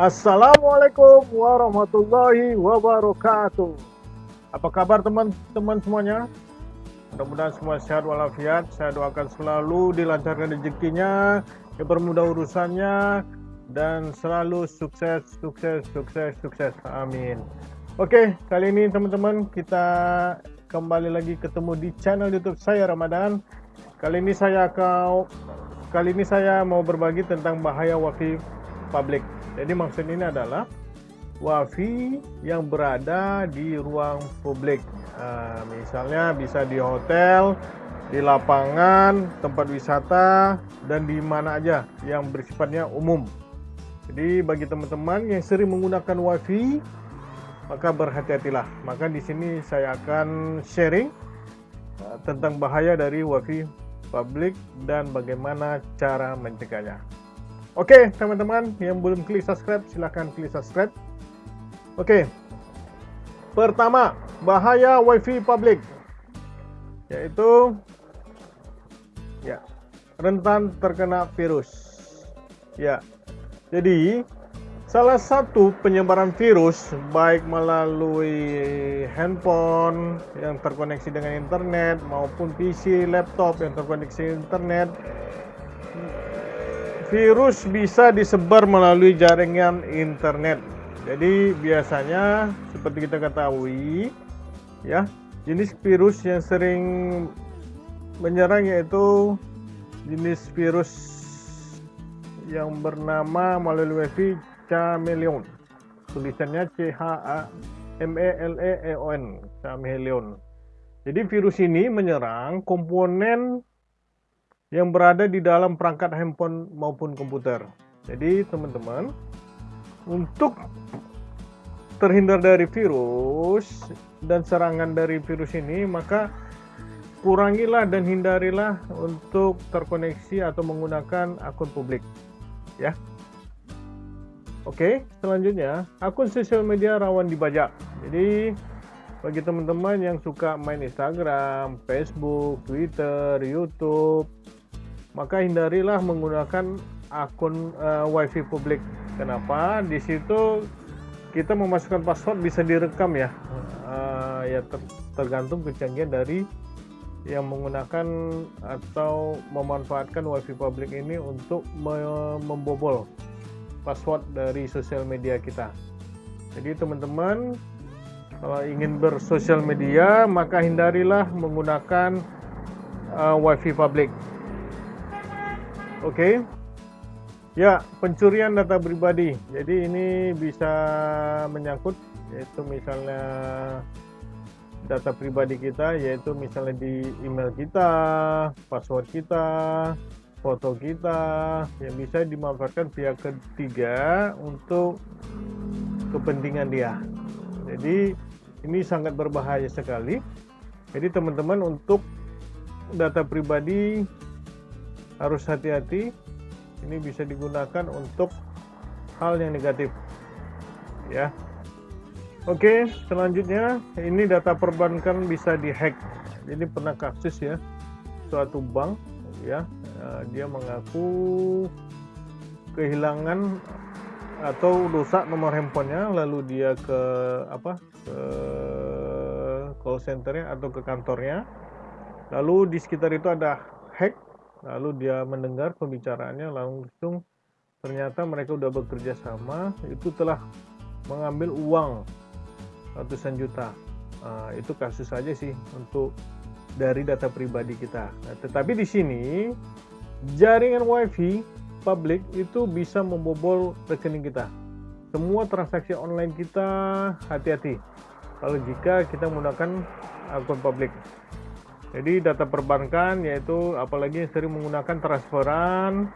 Assalamualaikum warahmatullahi wabarakatuh. Apa kabar teman-teman semuanya? Mudah-mudahan semua sehat walafiat. Saya doakan selalu dilancarkan rezekinya, dipermudah urusannya, dan selalu sukses, sukses, sukses, sukses. Amin. Oke, kali ini teman-teman kita kembali lagi ketemu di channel YouTube saya Ramadan. Kali ini saya akan kali ini saya mau berbagi tentang bahaya wifi publik. Jadi maksud ini adalah wifi yang berada di ruang publik. Uh, misalnya bisa di hotel, di lapangan, tempat wisata, dan di mana aja yang bersifatnya umum. Jadi bagi teman-teman yang sering menggunakan wifi, maka berhati-hatilah. Maka di sini saya akan sharing uh, tentang bahaya dari wifi publik dan bagaimana cara mencegahnya. Oke, teman-teman yang belum klik subscribe, silahkan klik subscribe. Oke, pertama, bahaya WiFi publik, yaitu ya rentan terkena virus. Ya, jadi salah satu penyebaran virus baik melalui handphone yang terkoneksi dengan internet maupun PC, laptop yang terkoneksi internet virus bisa disebar melalui jaringan internet. Jadi biasanya seperti kita ketahui ya, jenis virus yang sering menyerang yaitu jenis virus yang bernama melalui chameleon. Tulisannya C H A M E L E E O N, chameleon. Jadi virus ini menyerang komponen yang berada di dalam perangkat handphone maupun komputer. Jadi teman-teman, untuk terhindar dari virus dan serangan dari virus ini, maka kurangilah dan hindarilah untuk terkoneksi atau menggunakan akun publik. Ya. Oke, selanjutnya akun sosial media rawan dibajak. Jadi bagi teman-teman yang suka main Instagram, Facebook, Twitter, YouTube, maka hindarilah menggunakan akun uh, wifi publik. Kenapa? Di situ kita memasukkan password bisa direkam ya. Uh, ya ter tergantung kecanggihan dari yang menggunakan atau memanfaatkan wifi publik ini untuk me membobol password dari sosial media kita. Jadi teman-teman kalau ingin bersosial media maka hindarilah menggunakan uh, wifi publik Oke. Okay. Ya, pencurian data pribadi. Jadi ini bisa menyangkut yaitu misalnya data pribadi kita yaitu misalnya di email kita, password kita, foto kita yang bisa dimanfaatkan pihak ketiga untuk kepentingan dia. Jadi ini sangat berbahaya sekali. Jadi teman-teman untuk data pribadi harus hati-hati. Ini bisa digunakan untuk hal yang negatif. Ya. Oke selanjutnya ini data perbankan bisa dihack. Ini pernah kasus ya suatu bank ya. Eh, dia mengaku kehilangan atau rusak nomor handphonenya lalu dia ke apa ke call centernya atau ke kantornya. Lalu di sekitar itu ada hack lalu dia mendengar pembicaraannya langsung ternyata mereka sudah bekerja sama itu telah mengambil uang ratusan juta. Uh, itu kasus saja sih untuk dari data pribadi kita. Nah, tetapi di sini jaringan wifi publik itu bisa membobol rekening kita. Semua transaksi online kita hati-hati. Kalau jika kita menggunakan akun publik jadi data perbankan yaitu apalagi yang sering menggunakan transferan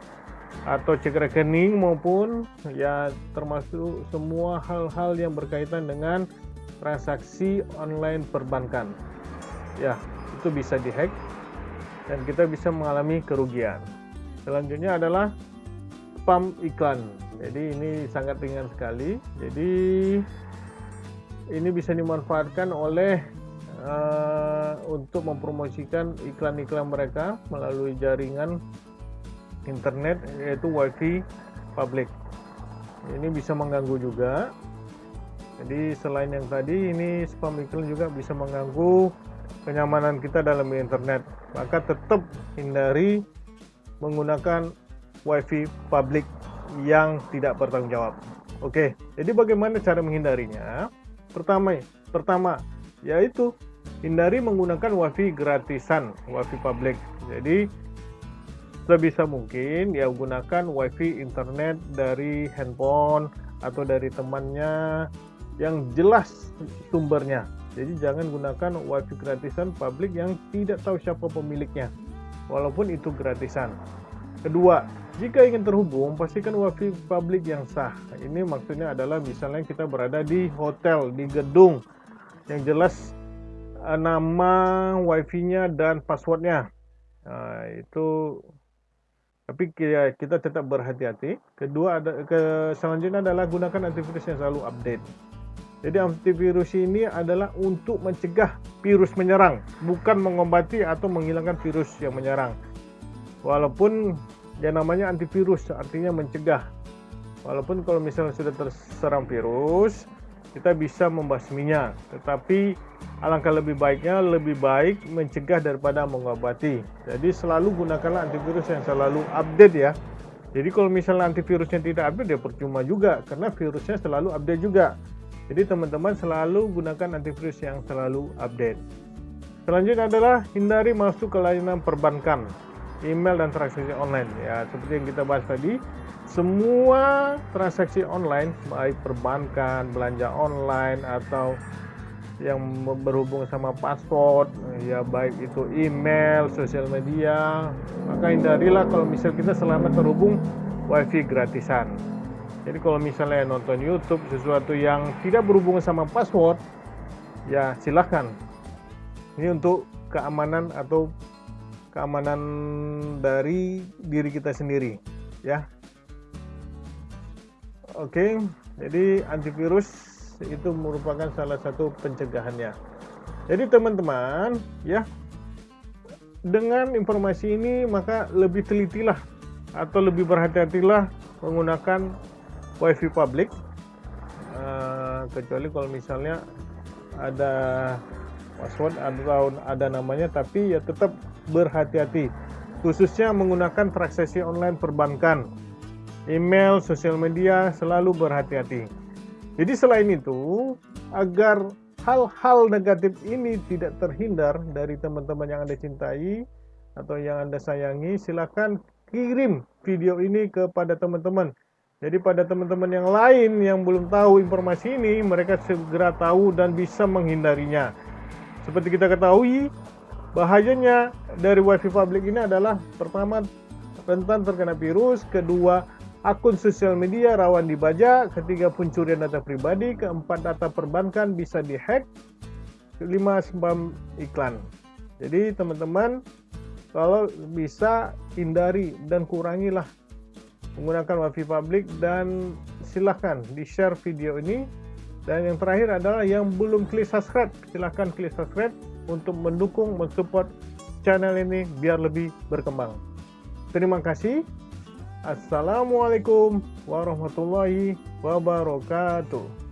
atau cek rekening maupun ya termasuk semua hal-hal yang berkaitan dengan transaksi online perbankan. Ya, itu bisa dihack dan kita bisa mengalami kerugian. Selanjutnya adalah spam iklan. Jadi ini sangat ringan sekali. Jadi ini bisa dimanfaatkan oleh uh, untuk mempromosikan iklan-iklan mereka melalui jaringan internet yaitu wifi publik ini bisa mengganggu juga. Jadi selain yang tadi ini spam iklan juga bisa mengganggu kenyamanan kita dalam internet. Maka tetap hindari menggunakan wifi publik yang tidak bertanggung jawab. Oke jadi bagaimana cara menghindarinya? Pertama pertama yaitu hindari menggunakan wifi gratisan wifi publik jadi sebisa mungkin ya gunakan wifi internet dari handphone atau dari temannya yang jelas sumbernya. Jadi jangan gunakan wifi gratisan publik yang tidak tahu siapa pemiliknya walaupun itu gratisan. Kedua jika ingin terhubung pastikan wifi publik yang sah. Ini maksudnya adalah misalnya kita berada di hotel di gedung yang jelas eh, nama wifi-nya dan passwordnya nah, itu tapi kita tetap berhati-hati. Kedua ada ke selanjutnya adalah gunakan antivirus yang selalu update. Jadi antivirus ini adalah untuk mencegah virus menyerang, bukan mengobati atau menghilangkan virus yang menyerang. Walaupun yang namanya antivirus artinya mencegah. Walaupun kalau misalnya sudah terserang virus, kita bisa membasminya. Tetapi alangkah lebih baiknya lebih baik mencegah daripada mengobati. Jadi selalu gunakanlah antivirus yang selalu update ya. Jadi kalau misalnya antivirusnya tidak update ya percuma juga karena virusnya selalu update juga. Jadi teman-teman selalu gunakan antivirus yang selalu update. Selanjutnya adalah hindari masuk ke layanan perbankan, email dan transaksi online ya seperti yang kita bahas tadi semua transaksi online baik perbankan, belanja online atau yang berhubung sama password ya baik itu email, sosial media. Maka hindarilah kalau misal kita selama terhubung wifi gratisan. Jadi kalau misalnya nonton YouTube sesuatu yang tidak berhubungan sama password ya silahkan. Ini untuk keamanan atau keamanan dari diri kita sendiri ya. Oke, jadi antivirus itu merupakan salah satu pencegahannya. Jadi teman-teman, ya, dengan informasi ini maka lebih telitilah atau lebih berhati-hatilah menggunakan WiFi publik, uh, kecuali kalau misalnya ada password atau ada namanya, tapi ya tetap berhati-hati, khususnya menggunakan transaksi online perbankan email, sosial media, selalu berhati-hati. Jadi selain itu, agar hal-hal negatif ini tidak terhindar dari teman-teman yang Anda cintai atau yang Anda sayangi, silakan kirim video ini kepada teman-teman. Jadi pada teman-teman yang lain yang belum tahu informasi ini, mereka segera tahu dan bisa menghindarinya. Seperti kita ketahui, bahayanya dari wifi publik ini adalah pertama rentan terkena virus, kedua akun sosial media rawan dibajak, ketiga pencurian data pribadi, keempat data perbankan bisa dihack, kelima spam iklan. Jadi teman-teman kalau bisa hindari dan kurangilah menggunakan wifi publik dan silahkan di share video ini. Dan yang terakhir adalah yang belum klik subscribe silahkan klik subscribe untuk mendukung mensupport channel ini biar lebih berkembang. Terima kasih Assalamualaikum warahmatullahi wabarakatuh.